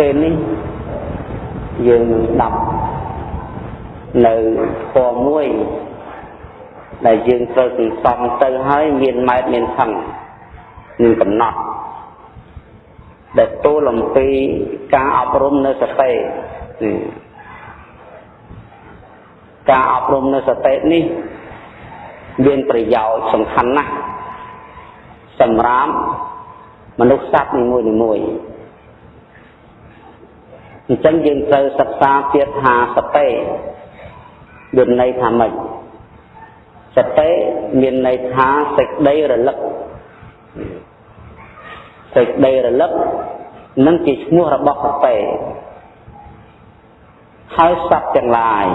ពេលនេះយើងដាប់នៅធម៌មួយដែលយើងត្រូវសន្សំទៅហើយមានម៉ែត្រមានថងមានកំណត់ដែលទូលអំពីការអប់រំនៅសតិការអប់រំនៅសតិនេះមានប្រយោជន៍សំខាន់ណាស់សម្រាប់មនុស្សសត្វនីមួយៗ អញ្ចឹងយើងត្រូវសិក្សាទៀតថាសតិមានន័យថាម៉េចសតិមានន័យថាសេចក្តីរលឹកសេចក្តីរលឹកនឹងជាឈ្មោះរបស់សតិហើយសត្វទាំងឡាយ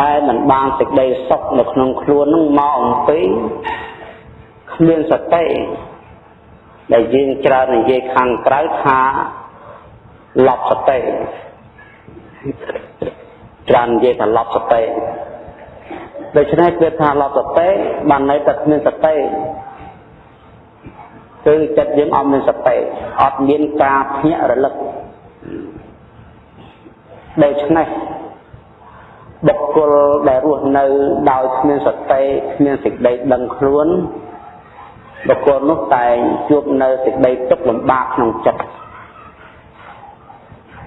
ដែលមិនបានសេចក្តីសុខនៅក្នុងខ្លួននឹងមកអំពីគ្មានសតិដែលយើងច្រើននិយាយខាងក្រៅថា លប់សតិច្រើននិយាយថាលប់សតិដូច្នេះគឺថាលប់សតិបានន័យថាគ្មានសតិគឺចិត្តយើងអត់មានសតិអត់មានការភ្ញាក់រលឹកដូច្នេះបុគ្គលដែលរស់នៅដោយគ្មានសតិគ្មានសេចក្តីដឹងខ្លួនបុគ្គលនោះតែងជួបនៅសេចក្តីទុក្ខលំបាកក្នុងចិត្ត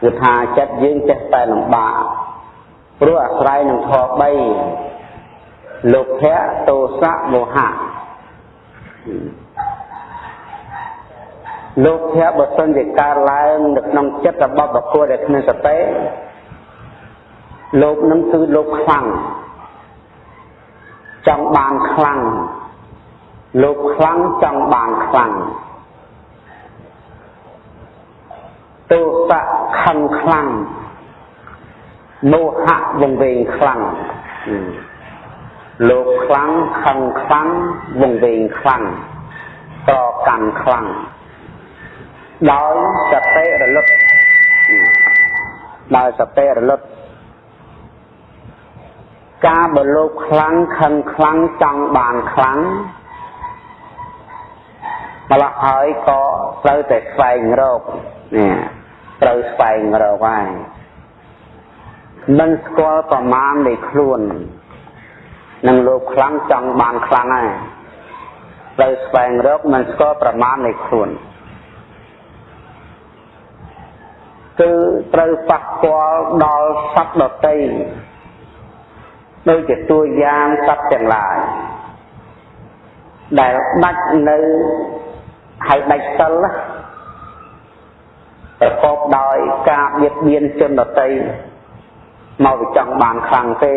គឺថាចិត្តយើងចេះតែលំបាកព្រោះអាស្រ័យនឹងធម៌3លោភៈទោសៈមោហៈលោភៈបើសិនជាកើតឡើងនៅក្នុងចិត្តរបស់បុគ្គលដែលគ្មានសតិលោភនឹងគឺលោភខ្លាំងចង់បានខ្លាំងលោភខ្លាំងចង់បានខ្លាំង ទោសៈខឹងខ្លាំងមោហៈវង្វេងខ្លាំងលោកខ្លាំងខឹងខ្លាំងវង្វេងខ្លាំងតកាន់ខ្លាំងដោយសតិរលត់ដោយសតិរលត់ការបើលោកខ្លាំងខឹងខ្លាំងចង់បានខ្លាំងម្ល៉េះហើយក៏ត្រូវតែស្វែងរកនេះត្រូវស្វែងរកហើយមិនស្គាល់ប្រមាណនៃខ្លួននឹងលោកខ្លាំងចង់បានខ្លាំងហើយត្រូវស្វែងរកមិនស្គាល់ប្រមាណនៃខ្លួនគឺត្រូវប៉ះពាល់ដល់សត្វដតីដូចជាតួយ៉ាងសត្វទាំងឡាយដែលដាច់នៅហើយដាច់សិល ប្រកបដោយការបៀតបៀនជនដតីមកវាចង់បានខ្លាំងទេ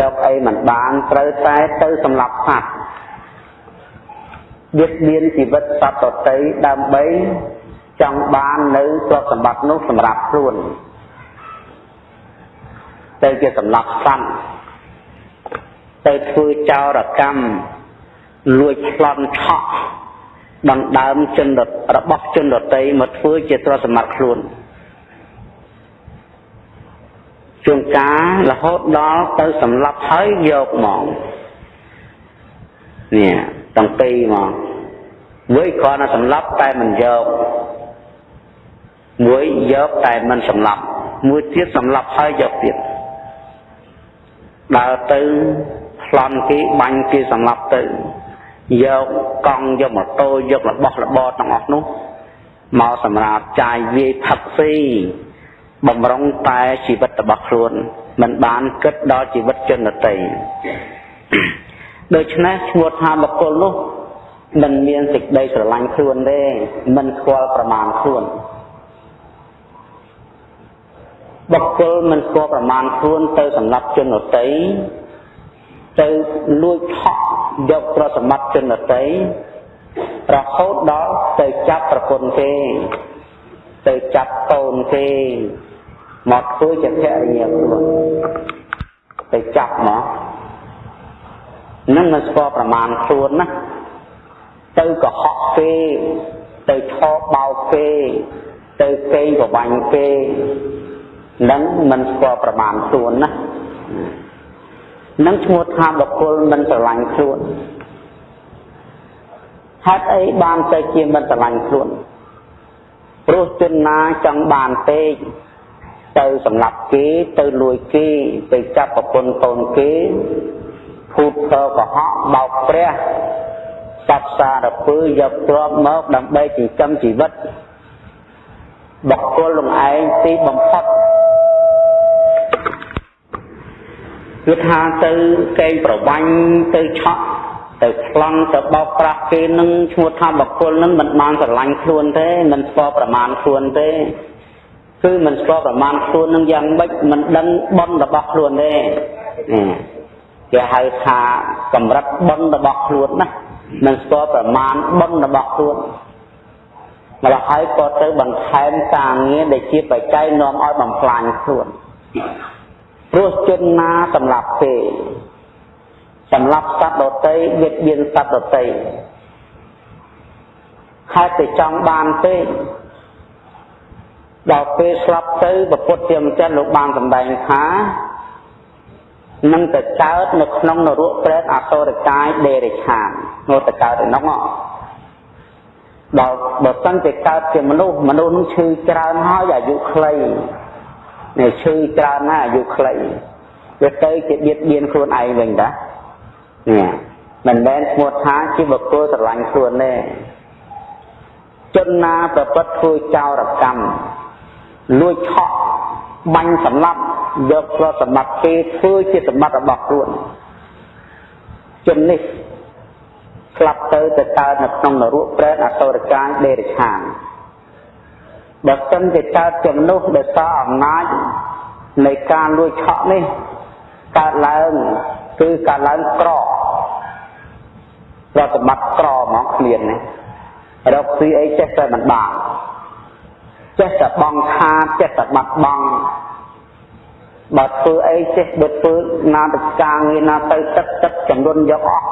រកអីមិនបានត្រូវតែទៅសម្លាប់សត្វបៀតបៀនជីវិតសត្វដតីដើម្បីចង់បាននៅទ្រព្យសម្បត្តិនោះសម្រាប់ខ្លួនទៅជាសម្លាប់សត្វទៅធ្វើចោរកម្មលួចប្លន់ឆក់ ដណ្ដើមជនរបស់ជនដតីមកធ្វើជាទ្រព្យសម្បត្តិខ្លួនជួនកាលរហូតដល់ទៅសម្លាប់ហើយយកមកនេះទាំងពីរមកមួយគ្រាន់តែសម្លាប់តែមិនយកមួយយកតែមិនសម្លាប់មួយទៀតសម្លាប់ហើយយកទៀតដើរទៅប្លន់គេបាញ់គេសម្លាប់ទៅ យកកង់យកម៉ូតូយករបស់របរទាំងអស់នោះមកសម្រាប់ចាយវាយផឹកស៊ីបំរុងតែជីវិតរបស់ខ្លួនមិនបានគិតដល់ជីវិតជនដទៃដូច្នេះឈ្មោះថាបុគ្គលនោះមិនមានសេចក្តីស្រឡាញ់ខ្លួនទេមិនស្គាល់ប្រមាណខ្លួនបុគ្គលមិនស្គាល់ប្រមាណខ្លួនទៅសម្រាប់ជនដ ទៃទៅលួចថក់យកប្រសម្បត្តិជនដតីរហូតដល់ទៅចាប់ប្រពន្ធគេទៅចាប់កូនគេមកធ្វើជាភរិយាខ្លួនទៅចាប់មកនឹងមិនស្គាល់ប្រមាណខ្លួនណាទៅកុហកគេទៅឆោបោកគេទៅកេងប្រវាញ់គេនឹងមិនស្គាល់ប្រមាណខ្លួនណា នឹងឈ្មោះថាបុគ្គលមិនស្រឡាញ់ខ្លួនហេតុអីបានទៅជាមិនស្រឡាញ់ខ្លួនព្រោះជនណាចង់បានពេកទៅសម្លាប់គេទៅលួចគេទៅចាប់ប្រពន្ធកូនគេភូតកកុហកបោកព្រះសត្វសារពើយកទ្រព្យមកដើម្បីចិញ្ចឹមជីវិតបុគ្គលលំឯងទីបំផុត គឺថាទៅកេងប្រវាញ់ទៅឆក់ទៅខ្លងទៅបោកប្រាស់គេនឹងឈ្មោះថាបុគ្គលនឹងមិនបានស្រឡាញ់ខ្លួនទេមិនស្គាល់ប្រមាណខ្លួនទេគឺមិនស្គាល់ប្រមាណខ្លួននឹងយ៉ាងម៉េចមិនដឹងបនរបស់ខ្លួនទេគេហៅថាកម្រិតបនរបស់ខ្លួនណាមិនស្គាល់ប្រមាណបនរបស់ខ្លួនម្ល៉េះហើយក៏ទៅបន្ថែមការងារដែលជាបច្ច័យនាំឲ្យបំផ្លាញខ្លួន ព្រោះជនណាសម្រាប់ទេសម្រាប់សត្វដតីបៀតបៀនសត្វដតីហេតុតែចង់បានទេដល់ពេលស្លាប់ទៅពុទ្ធជាម្ចាស់លោកបានសម្ដែងថានឹងទៅកើតនៅក្នុងនរកប្រេតអសុរកាយដេរិឆាននោះទៅកើតឯនោះដល់បើសិនជាកើតជាមនុស្សមនុស្សនឹងឈឺច្រើនហើយអាយុខ្លី នេះឈឺច្រើនណាស់អាយុខ្លីវាទៅជាបៀតបៀនខ្លួនឯងវិញតានេះមិនមែនឈ្មោះថាជាបុគ្គលស្រឡាញ់ខ្លួនទេជនណាប្រព្រឹត្តធ្វើចោរកម្មលួចឆក់បាញ់សម្លាប់យកទ្រព្យសម្បត្តិគេធ្វើជាសម្បត្តិរបស់ខ្លួនជននេះស្លាប់ទៅទៅកើតនៅក្នុងនរកប្រែតអសុរកាយដេរឆាន បើសិនជាកើតជាមនុស្សដែលសារអំណាចនៃការលួចឆក់នេះកើតឡើងគឺកើតឡើងក្រប្រតិបត្តិក្រហ្មងគ្មានណារកស៊ីអីចេះតែមិនបានចេះតែបងខាតចេះតែបាត់បង់បើធ្វើអីចេះបើធ្វើណាទៅការងារណាទៅទឹកទឹកចំនួនយកអស់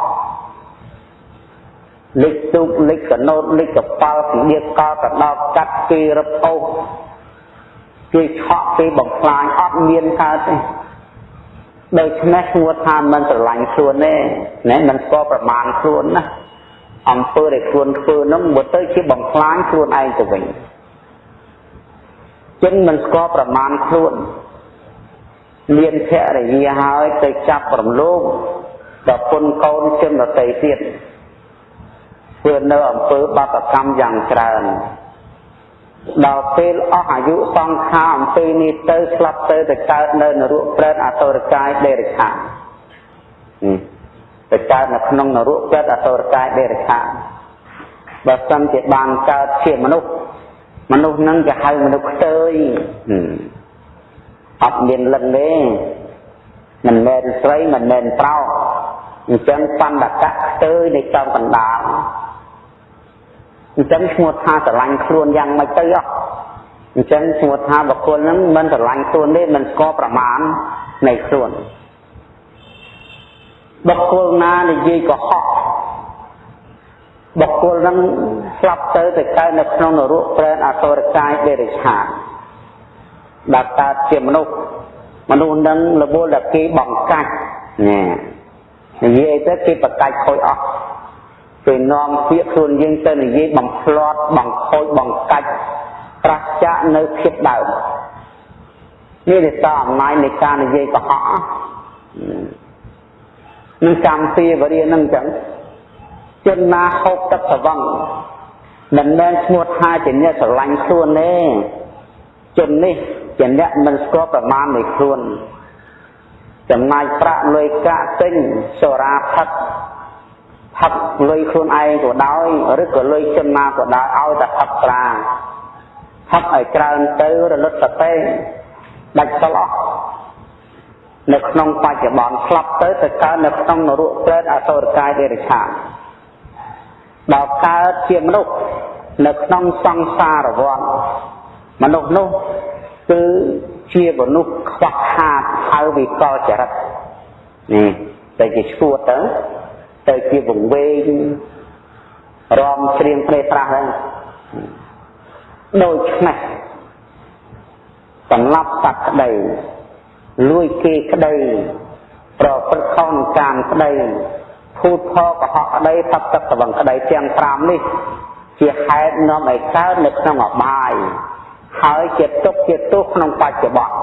លិចទូកលិចកណូតលិចកប៉ាល់ពីដៀកកកដោតកាត់គេរឹបអូសគេឆក់គេបំផ្លាញអត់មានកើតទេដូច្នេះឈ្មោះថាមិនស្រឡាញ់ខ្លួនទេណែមិនស្គាល់ប្រមាណខ្លួនណាអំពើដែលខ្លួនធ្វើនោះមកទៅជាបំផ្លាញខ្លួនឯងទៅវិញចឹងមិនស្គាល់ប្រមាណខ្លួនមានភរិយាហើយទៅចាប់រំលោភដល់ពុនកូនជនដតីទៀត ធ្វើនៅអំពើបាតកម្មយ៉ាងច្រើនដល់ពេលអស់អាយុសង្ខារអំពីនេះទៅស្លាប់ទៅទៅកើតនៅនរកប្រេតអសុរកាយដេរឆានទៅកើតនៅក្នុងនរកប្រេតអសុរកាយដេរឆានបើសិនជាបានកើតជាមនុស្សមនុស្សហ្នឹងគេហៅមនុស្សខ្ទើយអត់មានលិនទេមិនមែនស្រីមិនមែនប្រុសអញ្ចឹងបណ្ឌកៈខ្ទើយនៃចំកណ្ដាល អញ្ចឹងឈ្មោះថាស្រឡាញ់ខ្លួនយ៉ាងម៉េចទៅអស់អញ្ចឹងឈ្មោះថាបុគ្គលហ្នឹងមិនស្រឡាញ់ខ្លួនទេមិនស្គាល់ប្រមាណនៃខ្លួនបុគ្គលណានិយាយកុហកបុគ្គលហ្នឹងស្លាប់ទៅទៅកើតនៅក្នុងនរកប្រែតអសុរកាយដេរិឆានដែលកើតជាមនុស្សមនុស្សនឹងរវល់តែគេបង្កាច់ណែនិយាយទៅគេបកាច់ខូចអស់ គេនាំពាក្យខ្លួនយើងទៅនិយាយបំផ្លាត់បង្ខូចបង្កាច់ប្រះចាកនៅភាពដើមនេះទេតអំណាចនៃការនិយាយកុហកនឹងកម្មពីវរិយនឹងចឹងជនណាហូបទឹកស្វឹងមិនមែនឈ្មោះថាជាអ្នកស្រឡាញ់ខ្លួនទេជននេះជាអ្នកមិនស្គាល់ប្រមាណនៃខ្លួនចំណាយប្រាក់លុយកាក់ទិញសូរាផឹក ផឹកលុយខ្លួនឯងក៏ដោយឬក៏លុយជនណាក៏ដោយឲ្យតែផឹកស្រាផឹកឲ្យច្រើនទៅរលត់សតិដាច់សល់អស់នៅក្នុងបច្ចុប្បន្នស្លាប់ទៅទៅកើតនៅក្នុងនរកព្រែតអសុរកាយដេរឆានដល់កើតជាមនុស្សនៅក្នុងសង្សារវដ្តមនុស្សនោះគឺជាមនុស្សខ្វះខាតហើយវិកលចរិតនេះតែជាឈួតទៅ ទៅជាវង្វេងរំច្រៀងព្រេប្រាស់ហ្នឹងដូច្នេះសម្រាប់សត្វក្តីលួយគេក្តីប្រព្រឹត្តខុសកាមក្តីភូតផលកុហកក្តីសត្វទឹកស្វឹងក្តីទាំង5នេះ ជាហេតុនាំឲ្យកើតនៅក្នុងអបាយហើយជាទុកជាទោសក្នុងបច្ចុប្បន្ន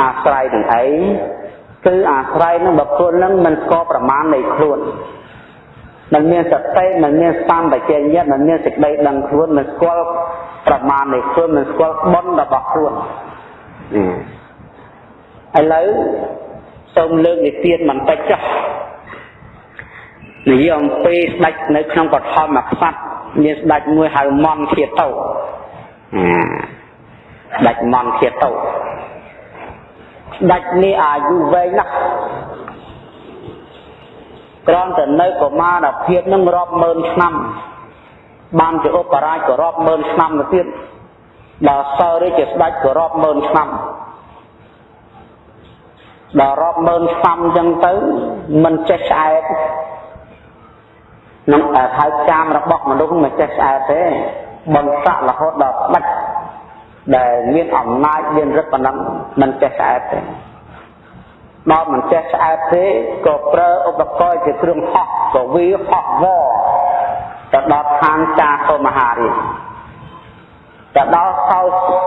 អាស្រ័យនឹងអី គឺអាស្រ័យនឹងបុគ្គលនឹងមិនស្គាល់ប្រមាណនៃខ្លួនមិនមានសតិមិនមានសម្បជញ្ញៈមិនមានសេចក្តីដឹងខ្លួនមិនស្គាល់ប្រមាណនៃខ្លួនមិនស្គាល់បុណ្យរបស់ខ្លួនឥឡូវសូមលើកនិទានបន្តិចចុះនិយាយអំពីស្ដេចនៅក្នុងបឋមក្សត្រមានស្ដេចមួយហៅមន់ធាតោស្ដេចមន់ធាតោស្ដេចនេះអាយុវែងណាស់ក្រំតែនៅកុមារភាពនឹងរាប់ម៉ឺនឆ្នាំបានជាឧបរាជក៏រាប់ម៉ឺនឆ្នាំទៅទៀតដល់សើរាជជាស្ដេចក៏រាប់ម៉ឺនឆ្នាំដល់រាប់ម៉ឺនឆ្នាំអញ្ចឹងទៅមិនចេះឆ្អែតនឹងហៅចាមរបស់មនុស្សមិនចេះឆ្អែតទេបន្សាក់រហូតដល់ស្ដេច ដែលមានអំណាចមានឫទ្ធិប៉ុណ្ណឹងមិនចេះឆ្អែតទេដល់មិនចេះឆ្អែតទេក៏ប្រើឧបករណ៍ជាគ្រឿងហោះក៏វាហោះវទៅដល់ឋានចាកមហារាជទៅដល់សោ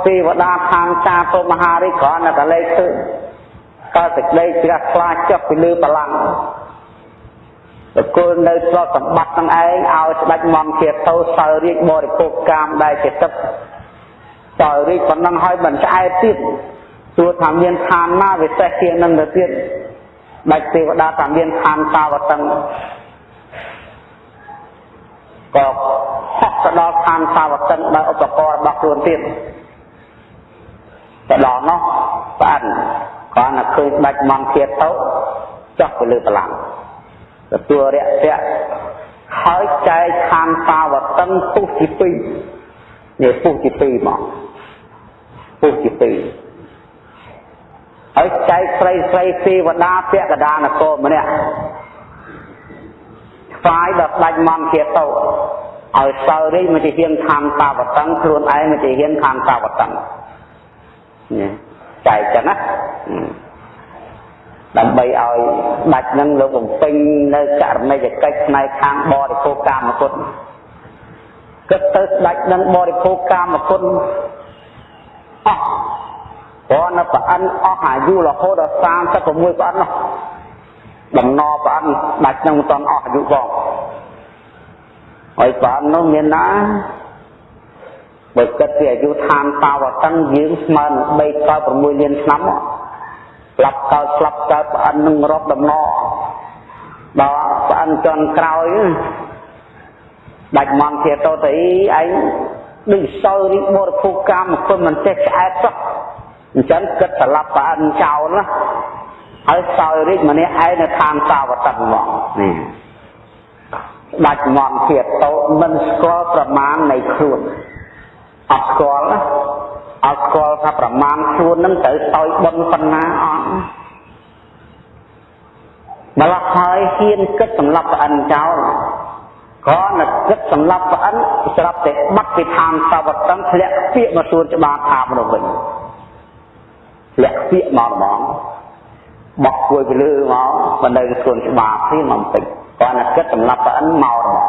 ទេវតាឋានចាកមហារាជគ្រាន់តែកលេសឃើញក៏សេចក្តីជ្រះថ្លាចុះពីលើបលាំងតកូលនៅស្លសម្បត្តិទាំងឯងឲ្យស្ដេចមន្តធាទៅសើរាជបរិភោគកាមដែលជាទឹក សើរាជប៉ុណ្ណឹងឲ្យមិនឆ្អែតទៀតទោះថាមានឋានណាវិសេសជាងនឹងទៅទៀតដាច់ទេវតាថាមានឋានសាវតឹងក៏ហោះទៅដល់ឋានសាវតឹងដោយឧបករណ៍របស់ខ្លួនទៀតទៅដល់នោះប្អិនគ្រាន់តែឃើញស្ដេចមន្តធាទៅចុះទៅលើបលាំងទទួលរយៈហើយចែកឋានសាវតឹងពុះទី2នេះពុះទី2មក ពុះទី2ហើយចែកស្រីស្រីទេវតាពាក់កដានគរម្នាក់ស្វាយដល់ស្ដេចមន្តជាតោឲ្យសើរីមកជាហ៊ានខានតាវតឹងខ្លួនឯងមកជាហ៊ានខានតាវតឹងនេះចែកចឹងណាដើម្បីឲ្យដាច់នឹងលោកបំពេញនៅករណីយកិច្ចផ្នែកខាងបរិភោគកាមគុណគិតទៅស្ដេចនឹងបរិភោគកាមគុណ អស់ព្រោះនៅប្រអិនអស់អាយុរហូតដល់36ប្រអិននោះដំណរប្រអិនដាច់នឹងមិនទាន់អស់អាយុផងហើយប្រអិននោះមានណាបើគិតពីអាយុឋានតាវតឹងយើងស្មើនឹង3កើត6លានឆ្នាំស្លាប់កើតស្លាប់កើតប្រអិននឹងរាប់ដំណរដល់ប្រអិនចន់ក្រោយដាច់មន់ជាតទៅអីឯង ដូចសោរីបរិភោគកម្មគុណមិនចេះឆ្អែតសោះអញ្ចឹងគិតស្លាប់ប្រអិនចោលណាហើយសោយរាជម្នាក់ឯងនៅឋានសាវតិនមកនេះដាច់មន់ធៀបតោមិនស្គាល់ប្រមាណនៃខ្លួនអត់ស្គាល់អត់ស្គាល់ថាប្រមាណខ្លួននឹងត្រូវសោយបន់ប៉ុណ្ណាអត់ម្ល៉េះហើយហ៊ានគិតសម្លាប់ប្រអិនចោល ក៏នឹកគិតសម្លាប់ប្រអិនស្រាប់តែបាត់ពីឋានសាវតិនធ្លាក់ពាកមកសួនច្បារថាមនុស្សវិញលាក់ពាកមកហ្មងបោះគួយពីលើមកមិននៅខ្លួនច្បាប់ទេមកពេចគាត់ណាគិតសម្រាប់ប្រអិនមកហ្មង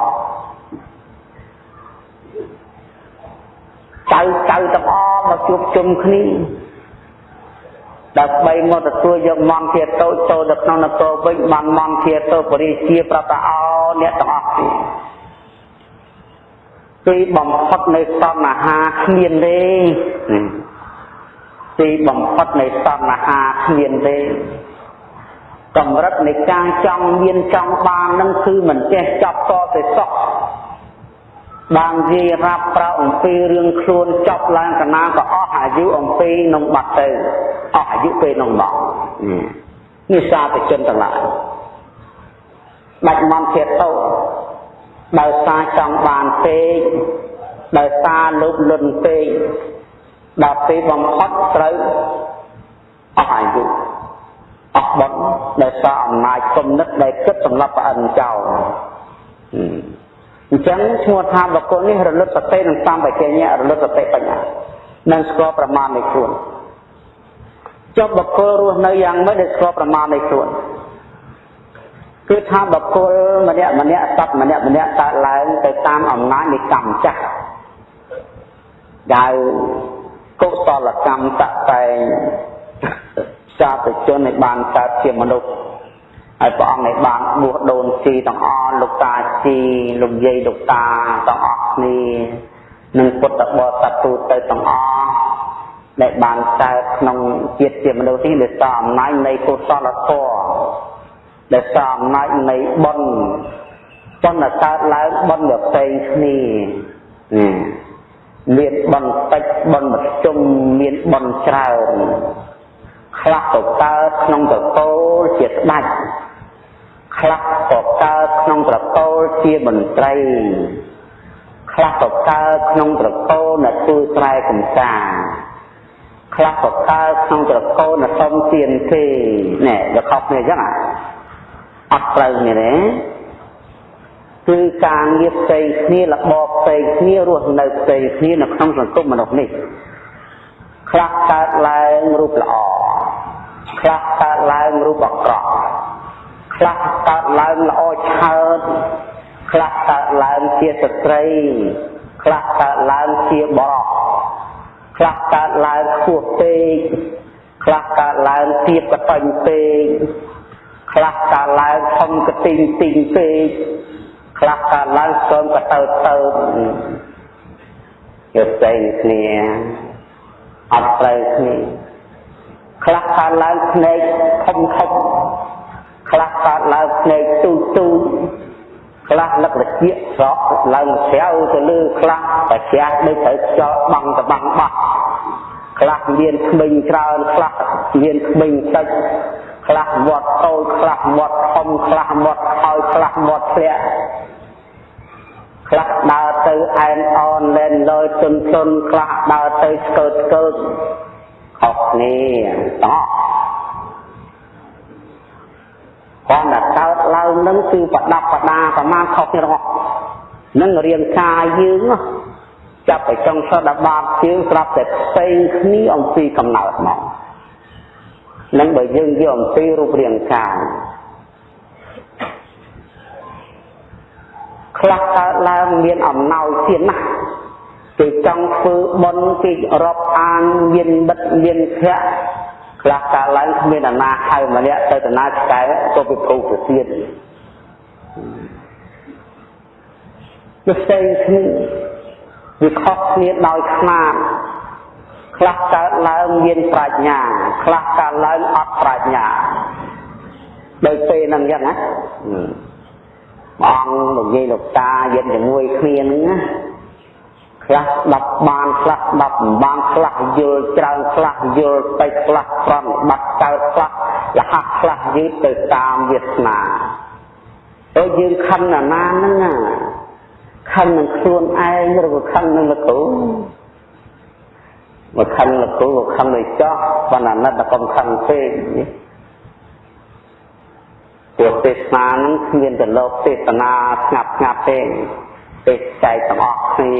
ចៅចៅទាំងអស់មកជួបជុំគ្នាដើម្បីមកទទួលយកមន្តធាតូចចូលទៅក្នុងនគរវិញបានមន្តធាតូបរិជាប្រតាអោ អ្នកទាំងអស់គ្នាទីបំផុតនៃសន្ហាគ្មានទេទីបំផុតនៃតណ្ហាគ្មានទេកម្រិតនៃការចង់មានចង់បាននឹងគឺមិនចេះចប់តទៅសោះបាននិយាយរាប់ប្រៅអំពីរឿងខ្លួនចប់ឡើងកណាក៏អស់អាយុអំពីនឹងបាត់ទៅអស់អាយុពេលនោះមកនេះសាធជនទាំងឡាយ បាច់មន់ធាតទៅដោយសារចង់បានពេកដោយសារលោភលន់ពេកដល់ពេលបំផុតត្រូវអស់អាយុអស់បុណ្យដោយសារអំណាចគំនិតដែលគិតសម្រាប់ប្រអិនចោលអញ្ចឹងឈ្មោះថាបុគ្គលនេះរលត់សតិនិងសម្បជញ្ញៈរលត់សតិបញ្ញានិងស្គាល់ប្រមាណនៃខ្លួនចុះបុគ្គលរស់នៅយ៉ាងម៉េចដែលស្គាល់ប្រមាណនៃខ្លួន គឺថាបុគ្គលម្នាក់ម្នាក់សត្វម្នាក់ម្នាក់កើតឡើងទៅតាមអំណាចនៃកម្មចាស់ដែលកុសលកម្មតតែងសាធុជនឲ្យបានកើតជាមនុស្សហើយព្រះអង្គឲ្យបានបួសដូនជីទាំងអស់លោកតាជីលោកយាយលោកតាទាំងអស់គ្នានិងពុទ្ធបរិស័ទទូទៅទាំងអស់ដែលបានកើតក្នុងជាតិជាមនុស្សនេះដោយសារអំណាចនៃកុសលធម៌ ដោយសារអំណាចនៃបុណ្យបុណ្យកើតឡើងបុណ្យផ្សេងគ្នាមានបុណ្យតិចបុណ្យមធ្យមមានបុណ្យច្រើនខ្លះក៏កើតក្នុងតកូលជាស្ដេចខ្លះក៏កើតក្នុងត្រកូលជាមន្ត្រីខ្លះក៏កើតក្នុងត្រកូលអ្នកធ្វើស្រែកំសាខ្លះក៏កើតក្នុងត្រកូលអ្នកសុំទានទេណែវាខុសគ្នាអញ្ចឹងអ ត់ត្រូវនេះទេគឺការងារផ្សេងគ្នារបបផ្សេងគ្នារស់នៅផ្សេងគ្នានៅក្នុងសង្គមមនុស្សនេះខ្លះកើតឡើងរូបល្អខ្លះកើតឡើងរូបអាក្រក់ខ្លះកើតឡើងល្អឆើតខ្លះកើតឡើងជាស្ត្រីខ្លះកើតឡើងជាបរោះខ្លះកើតឡើងខ្ពស់ពេកខ្លះកើតឡើងទៀបកតញ្ញពេក ខ្លះកើតឡើងធំកទីងទីងពេកខ្លះកើតឡើងស្គមកទៅទៅយកផ្សេងគ្នាអត់ត្រូវគ្នាខ្លះកើតឡើងភ្នែកធំធំខ្លះកើតឡើងភ្នែកទូទូខ្លះលឹកលជាស្រកឡើងស្រាវទៅលើខ្លះប្រជ្រះដូចត្រូវខ្យល់បាំងតបាំងបោះខ្លះមានក្មេងច្រើនខ្លះមានក្មេងតិច ខ្លះមាត់តូចខ្លះមាត់ធំខ្លះមាត់ហើយខ្លះមាត់ធ្លាក់ខ្លះដើរទៅអែនអនលែនលយទុនទុនខ្លះដើរទៅស្កើតស្កើតខុសគ្នាតោះគាត់តែកើតឡើងនឹងគឺប្រដាប់ប្រដាប្រមាណខុសគ្នាទាំងអស់នឹងរាងកាយយើងចាប់ទៅចុងសតបាតជើងស្រាប់តែផ្សេងគ្នាអំពីកំណើតមក នឹងបើយើងយកអំពីរូបរាងកាយខ្លះកើតឡើងមានអំណោយទៀតណាស់គេចង់ធ្វើបុណ្យគេរាប់អានមានមិត្តមានភ័ក្រខ្លះកើតឡើងគ្មានអាណាហៅម្នាក់ទៅតាណាឆ្កែទៅពិភពទៅទៀតវាផ្សេងគ្នាវាខុសគ្នាដោយខ្នាត ខ្លះកើតឡើងមានប្រាជ្ញា ខ្លះកើតឡើងអត់ប្រាជ្ញាដោយពេលហ្នឹងអញ្ចឹងណាបងលោកយាយលោកតាយិនជាមួយគ្នាហ្នឹងណាខ្លះស្ដាប់បានខ្លះស្ដាប់មិនបានខ្លះយល់ច្រើនខ្លះយល់តិចខ្លះប្រំបាត់កើតខ្លះលះខ្លះយឺតទៅតាមវាសនាទៅយើងខឹងណាណាហ្នឹងណាខឹងនឹងខ្លួនឯងឬក៏ខឹងនឹងលោកគ្រូ មកខឹងលោកគ្រូក៏ខឹងឲ្យចោះបណ្ណាណិតតែកុំខឹងពេកនេះព្រោះទេសនានឹងគ្មានទៅលោកទេសនាស្ងាត់ស្ងាត់ទេទេសចែកទាំងអស់គ្នា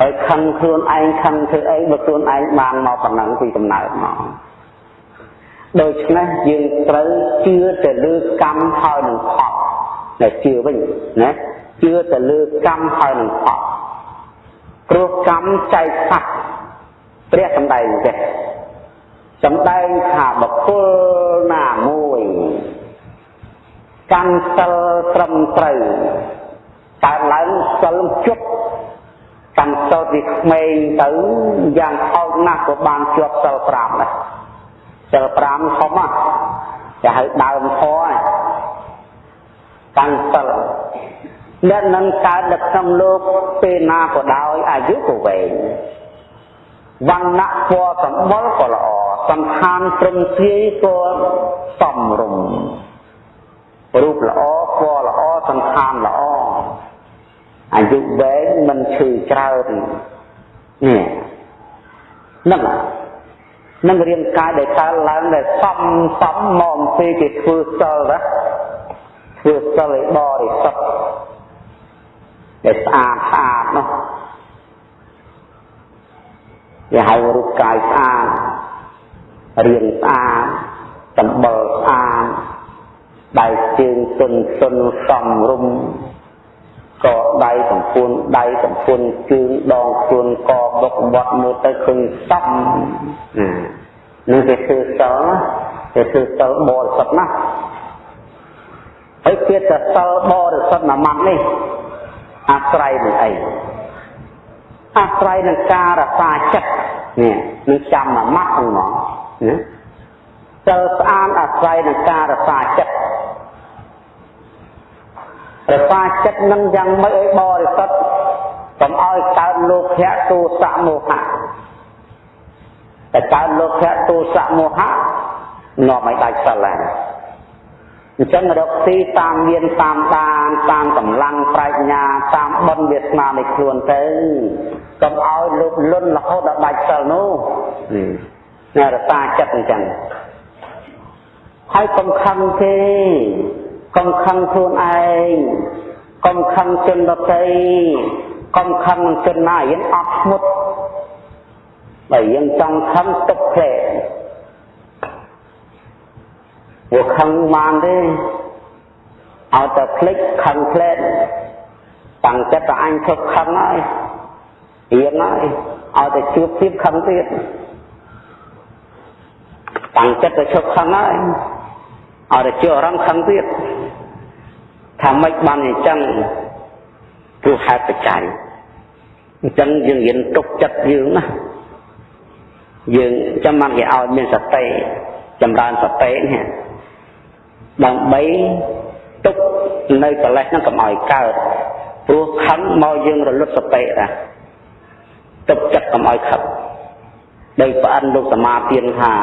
ហើយខឹងខ្លួនឯងខឹងធ្វើអីបើខ្លួនឯងបានមកប៉ុណ្ណឹងពីកំណើតមកដូច្នេះយើងត្រូវជឿទៅលើកម្មហើយនឹងផលតែជឿវិញណាជឿទៅលើកម្មហើយនឹងផលព្រោះកម្មចែកសាច់ ព្រះសំដែងចេះសំដែងថាបុគ្គលណាមួយកម្មសិលត្រឹមត្រូវកើតឡើងសិលជប់កាន់សូត្រពីក្មេងទៅយ៉ាងថោកណាស់ក៏បានជាប់សិល5ដែរសិល5ធំណាគេហៅដើមធរកាន់សិលអ្នកនឹងកើតនៅក្នុងលោកពេលណាក៏ដោយអាយុក៏វែង វណ្ណៈពណ៌សម្បុរក៏ល្អសន្តានត្រឹមទ្រាយក៏សំរុំរូបល្អពណ៌ល្អសន្តានល្អអាយុវែងមិនឈឺច្រើននេះនឹងនឹងរាងកាយដែលកើតឡើងដែលសំសំមកអំពីគេធ្វើសិលណាធ្វើសិលឲ្យបរិសុទ្ធដែលស្អាតស្អាតនោះ គេហៅរូបកាយស្អាតរាងស្អាតសម្បល់ស្អាតដៃជើងទុនទុនសំរុំកដៃសំពួនដៃសំពួនជើងដងខ្លួនកបុកបត់មើលទៅឃើញសំនឹងគេធ្វើសិលគេធ្វើសិលបរិសុទ្ធណាស់ហើយពាក្យថាសិលបរិសុទ្ធមួយម៉ាត់នេះអាស្រ័យនឹងអី អាស្រ័យនឹងការរក្សាចិត្តនេះនឹងចាំមួយម៉ាត់ហ្នឹងហ្មងណាសិលស្អាតអាស្រ័យនឹងការរក្សាចិត្តរក្សាចិត្តនឹងយ៉ាងម៉េចឲ្យបរិសុទ្ធកុំឲ្យកើតលោភៈទោសៈមោហៈតែកើតលោភៈទោសៈមោហៈនាំឲ្យដាច់សិលហើយអញ្ចឹងរកទីតាមមានតាមដានតាមកម្លាំងប្រាជ្ញាតាមបុណ្យវាសនានៃខ្លួនទៅ កុំឲ្យលុបលុនរហូតដល់ដាច់សិលនោះនេះរក្សាចិត្តអញ្ចឹងហើយកុំខឹងទេកុំខឹងខ្លួនឯងកុំខឹងជនដទៃកុំខឹងនឹងជនណាយើងអត់ស្មុតបើយើងចង់ខឹងទុកផ្លែវាខឹងបានទេឲ្យតែភ្លេចខឹងផ្លែតាំងចិត្តតែអញឈប់ខឹងហើយ រៀនហើយឲ្យតែជួបទៀតខឹងទៀតតាំងចិត្តតែឈប់ខឹងហើយឲ្យតែជាអារម្មណ៍ខឹងទៀតថាម៉េចបានអញ្ចឹងព្រោះហេតុបច្ច័យអញ្ចឹងយើងរៀនទុកចិត្តយើងណាយើងចាំបានគេឲ្យមានសតិចម្រើនសតិនេះដើម្បីទុកនៅកលេសហ្នឹងកុំឲ្យកើតព្រោះខឹងមកយើងរលត់សតិណា ទុកចិត្តកុំឲ្យខឹងដោយប្រអិនលោកសមាទានថា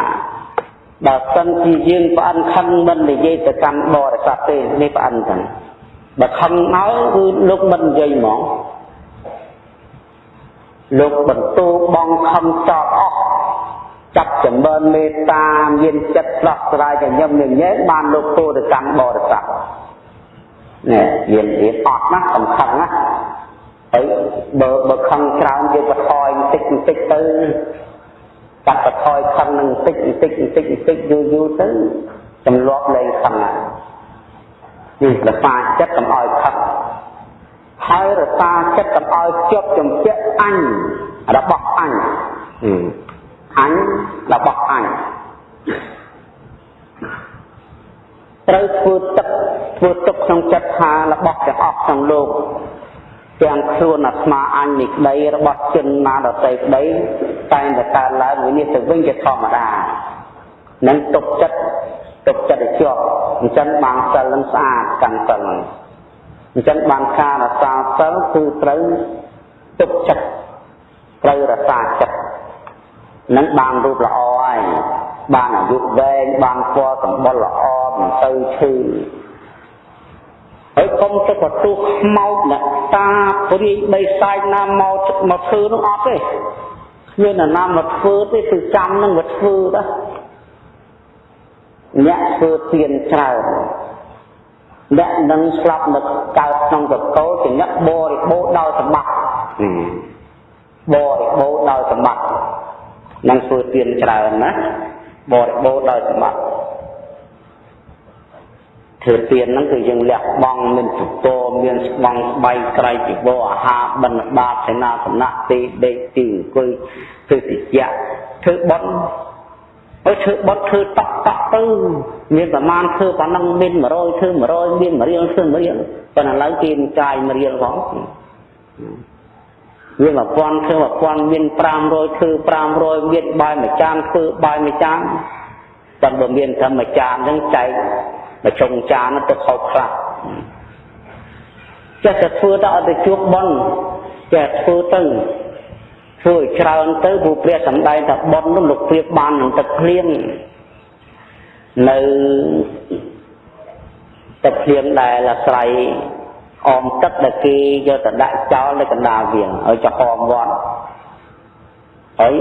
បើសិនជាយើងប្រអិនខឹងមិននិយាយទៅកាន់បរិស័ទទេនេះប្រអិនចឹងបើខឹងមកគឺលោកមិននិយាយហ្មងលោកបន្ទូបងខំចោតអស់ចាប់ចម្រើនមេត្តាមានចិត្តស្រស់ស្រាយញញឹមញញែបានលោកទូទៅកាន់បរិស័ទនេះមានរៀនអត់ណាសំខាន់ណា ហើយបើបើខឹងច្រើនយើងបន្ថយបន្តិចបន្តិចទៅកាត់បន្ថយខឹងនឹងបន្តិចបន្តិចបន្តិចបន្តិចយូរយូរទៅចំលាប់លែងខឹងនេះរសាចិត្តកុំឲ្យខឹងហើយរសាចិត្តកុំឲ្យជាប់ជំពាក់អញរបស់អញអញរបស់អញត្រូវធ្វើទឹកធ្វើទុកក្នុងចិត្តថារបស់ទាំងអស់ក្នុងលោក ទាំងខ្លួនអាត្មាអញនេះក្តីរបស់ជនណាដតីក្តីតែងតែកើតឡើងវិនិច្ឆ័យទៅវិញជាធម្មតានឹងទុកចិត្តទុកចិត្តឲ្យជាប់អញ្ចឹងបានសិលនឹងស្អាតកាន់សិលអញ្ចឹងបានការរក្សាសិលគឺត្រូវទុកចិត្តត្រូវរក្សាចិត្តនឹងបានរូបល្អហើយបានអាយុវែងបានពណ៌សម្បុរល្អមិនទៅឈឺ ហើយកុំទៅបន្ទុះខ្មោចអ្នកតាព្រាយបីសាយណាមកមកធ្វើនោះអត់ទេគ្មានណាមកធ្វើទេគឺចាំនឹងមកធ្វើដែរអ្នកធ្វើទានច្រើនអ្នកនឹងស្លាប់នៅកើតក្នុងកកោជាអ្នកបរិបូរដោយសម្បត្តិបរិបូរដោយសម្បត្តិនឹងធ្វើទានច្រើនណាបរិបូរដោយសម្បត្តិ ធ្វើទានហ្នឹងគឺយើងលះបង់មានសពរមានស្បង់ស្បៃក្រៃជីវរអាហារបិណ្ឌបាតសេនាសនៈទីដេកទីអង្គុយធ្វើតិចធ្វើបន់ហើយធ្វើបត់ធ្វើតក់តក់ទៅមានប្រមាណធ្វើប៉ុណ្ណឹងមាន100ធ្វើ100មាន1រៀលធ្វើ1រៀលប៉ុន្តែឥឡូវគេចាយ1រៀលផងមាន1000ធ្វើ1000មាន500ធ្វើ500មានបាយមួយចានធ្វើបាយមួយចានតែបើមានតែមួយចានហ្នឹងចែក មួយចុងចានទៅខោខ្លះចេះតែធ្វើទៅអត់ទៅជួបប៉ុនចេះធ្វើទៅធ្វើឲ្យច្រើនទៅព្រោះព្រះសម្ដែងថាប៉ុននោះលោកព្រៀបបាននឹងទឹកភ្លៀងនៅទឹកភ្លៀងដែលអាស្រ័យអមទឹកដែលគេយកទៅដាក់ចោលនៅកណ្ដាលវាងឲ្យចំហមវត្តហើយ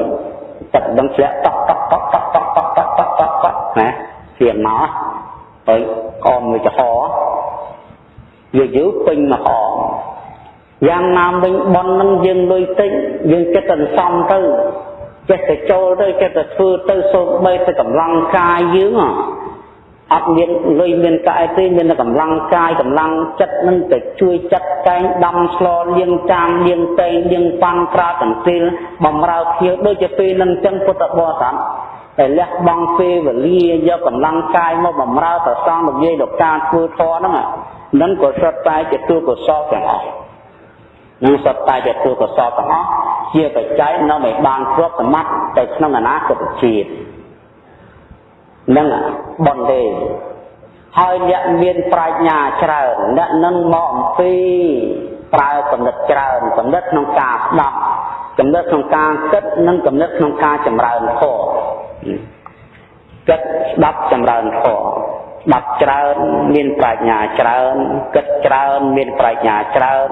ទឹកដឹងធ្លាក់តក់តក់តក់តក់តក់តក់តក់តក់តក់តក់ណាភ្លៀងមក ហើយអមវាចំហយូរយូរពេញមកអមយ៉ាងណាវិញបននឹងយើងលុយតិចយើងចិត្តតែសំទៅចេះតែចូលទៅចេះតែធ្វើទៅសូម្បីតែកម្លាំងកាយយើងអត់មានលុយមានកាយទេមានតែកម្លាំងកាយកម្លាំងចិត្តនឹងទៅជួយចាត់តែងដំស្លលៀងចានលៀងតេងលៀងប៉ាន់ក្រាកន្ទិលបំរើភ្ញៀវដូចជាពេលនឹងចឹងពុទ្ធបរិស័ទ តែលះបង់ពេលវេលាយកកម្លាំងកាយមកបំរើប្រសងនិយាយដល់ការធ្វើធម៌ហ្នឹងនឹងក៏សុទ្ធតែជាទូកុសលទាំងអស់នឹងសុទ្ធតែជាទូកុសលទាំងអស់ជាបច្ច័យនៅមិនបានគ្របសម្បត្តិទៅក្នុងអនាគតជាតិនឹងបនទេហើយអ្នកមានប្រាជ្ញាច្រើនអ្នកនឹងមកអំពីប្រើកំណត់ច្រើនកំណត់ក្នុងការស្ដាប់កំណត់ក្នុងការគិតនិងកំណត់ក្នុងការចម្រើនធម៌ គិតស្ដាប់ចម្រើនធម៌ស្ដាប់ច្រើនមានប្រាជ្ញាច្រើនគិតច្រើនមានប្រាជ្ញាច្រើន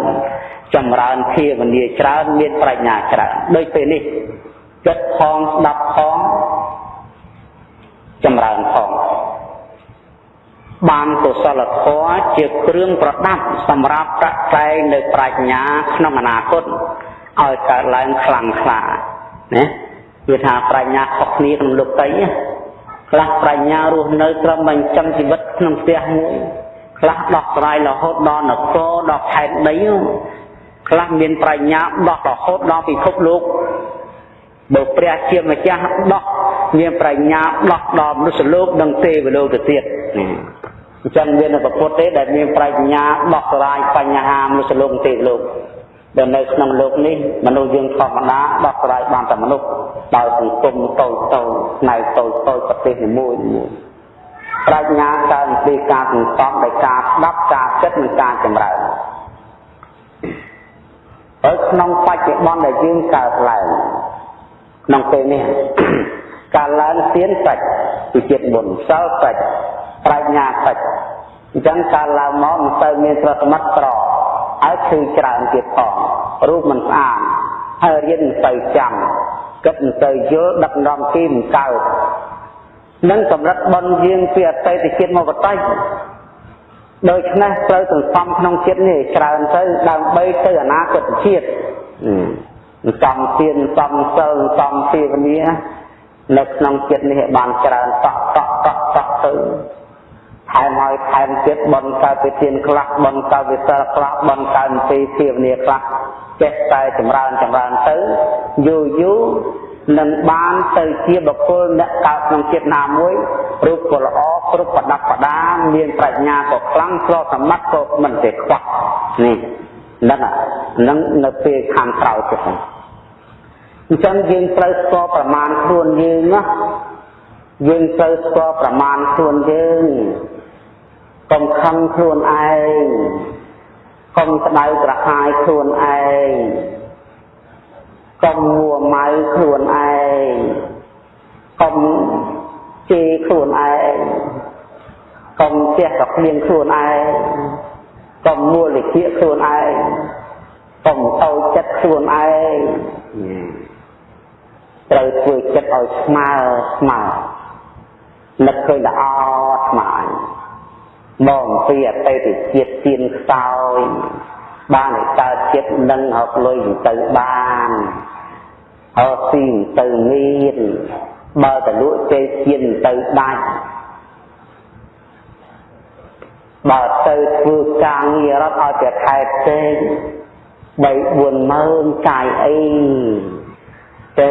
ចម្រើនភាវនាច្រើនមានប្រាជ្ញាច្រើនដូចពេលនេះគិតផងស្ដាប់ផងចម្រើនផងបានកុសលធម៌ជាគ្រឿងប្រដាប់សម្រាប់ប្រតែងនៅប្រាជ្ញាក្នុងអនាគតឲ្យកើតឡើងខ្លាំងក្លាណា គឺថាប្រាជ្ញាខុសគ្នាក្នុងលោកតីខ្លះប្រាជ្ញារស់នៅត្រឹមបញ្ចឹងជីវិតក្នុងផ្ទះមួយខ្លះដោះស្រាយរហូតដល់នគរដល់ខេត្តដីខ្លះមានប្រាជ្ញាដោះរហូតដល់ពិភពលោកបើព្រះជាម្ចាស់ដោះមានប្រាជ្ញាដោះដល់មនុស្សលោកនិងទេវលោកទៅទៀតអញ្ចឹងមានប្រពុតទេដែលមានប្រាជ្ញាដោះស្រាយបញ្ហាមនុស្សលោកទេវលោក ដែលនៅក្នុងលោកនេះមនុស្សយើងធម្មតាដោះស្រាយបានតែមនុស្សដោយសង្គមតូចតូចផ្នែកតូចតូចប្រទេសនីមួយមួយប្រាជ្ញាកើតអំពីការសន្សំដោយការស្ដាប់ការគិតនិងការចម្រើនហើយក្នុងបច្ចុប្បន្នដែលយើងកើតឡើងក្នុងពេលនេះការឡើងទៀនសាច់ពីជាតិមុនសិលសាច់ប្រាជ្ញាសាច់អញ្ចឹងការឡើងមកមិនទៅមានប្រសមត្ថត្រ ហើយគឺច្រើនទៀតផងរូបមិនស្អាតហើយរៀនមិនទៅចាំគិតមិនទៅយល់ដឹកនាំទីមិនកើតនឹងកម្រិតបនយើងពីអតីតជាតិមកបតៃដូច្នេះត្រូវសន្សំក្នុងជាតិនេះច្រើនទៅដើម្បីទៅអនាគតជាតិសំទានសំសិលសំភាវនានៅក្នុងចិត្តនេះបានច្រើនតក់តក់តក់តក់ទៅ ថែមហើយថែមទៀតបនកើតវិធានខ្លះបនកើតវិសិលខ្លះបនកើតពីភាវនាខ្លះចេះតែចម្រើនចម្រើនទៅយូរយូរនឹងបានទៅជាបុគ្គលអ្នកកើតក្នុងចិត្តណាមួយរូបក៏ល្អគ្រប់ប្រដាប់ប្រដាមានប្រាជ្ញាក៏ខ្លាំងស្របសម្បត្តិក៏មិនទេខ្វះនេះនឹងនឹងនៅពេលខាងក្រោយទៀតអញ្ចឹងយើងត្រូវស្គាល់ប្រមាណខ្លួនយើងណាយើងត្រូវស្គាល់ប្រមាណខ្លួនយើង កុំខឹងខ្លួនឯងកុំក្តៅក្រហាយខ្លួនឯងកុំមួម៉ៅខ្លួនឯងកុំជេរខ្លួនឯងកុំជះកក្លៀងខ្លួនឯងកុំមួលវិជាខ្លួនឯងកុំតូចចិត្តខ្លួនឯងត្រូវធ្វើចិត្តឲ្យស្មើស្មើនឹកឃើញល្អស្មើ មកអំពីអតីតជាតិទៀនខ្សោយបានឲ្យកើតចិត្តនឹងហកលុយទៅបានអើស៊ីទៅមានបើតលក់ចេទៀនទៅដាច់បើទៅធ្វើការងាររត់ឲ្យតែខែផ្សេង3 4ម៉ឺនកាយអីទេ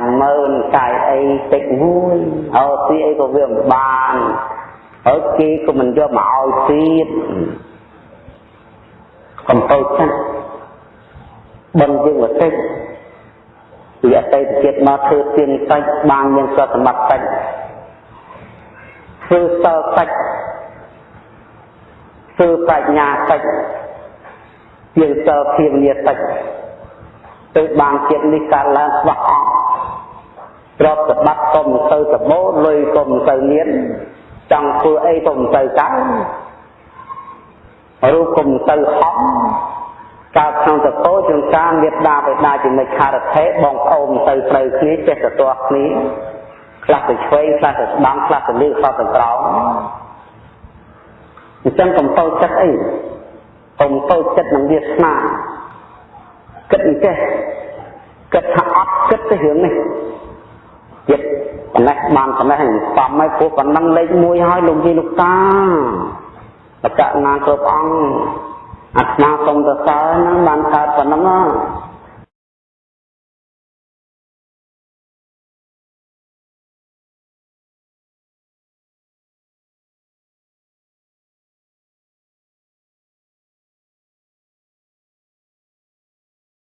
50000កាយអីតិចមួយអើទីអីក៏វាមិនបាន ហើយគេក៏មិនយកមកឲ្យទៀតកំពើចាស់បនយើងមកតិចពីអតីតជាតិមកធ្វើទៀនសាច់បានមានសសម្បត្តិសាច់ធ្វើសិលសាច់ធ្វើបញ្ញាសាច់ទៀនសិលភាវនាសាច់ទៅបានជាតិនេះកើតឡើងស្វះអស់ទ្រព្យសម្បត្តិក៏មិនទៅសម្បូរលុយក៏មិនទៅមាន ចង់ធ្វើអីក៏មិនទៅកើតរូបក៏មិនទៅហំកើតក្នុងតកោចង្ការមេត្តាបិតាជានិច្ឆារថេបងប្អូនទៅត្រូវគ្នាចេះទៅទាស់គ្នាខ្លះទៅឆ្វេងខ្លះទៅស្ដាំខ្លះទៅលើខ្លះទៅក្រោមអញ្ចឹងកំតោចិត្តអីកំតោចិត្តនឹងវាស្នាគិតអញ្ចេះគិតថាអត់គិតទៅរឿងនេះចិត្ត ប៉ុណ្ណេះបានប៉ុណ្ណេះសំឲ្យព្រោះប៉ុណ្ណឹងលេខ1ហើយលោកយាយលោកតាបកណាគ្រប់អង្គអាត្មាសូមទៅសើហ្នឹងបានកើតប៉ុណ្ណឹង